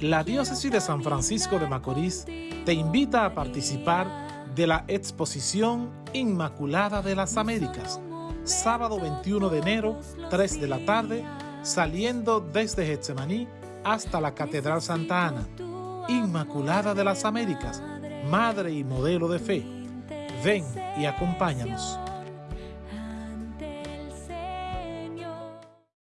la Diócesis de San Francisco de Macorís te invita a participar de la exposición Inmaculada de las Américas, sábado 21 de enero, 3 de la tarde, saliendo desde Getsemaní hasta la Catedral Santa Ana. Inmaculada de las Américas, Madre y modelo de fe. Ven y acompáñanos.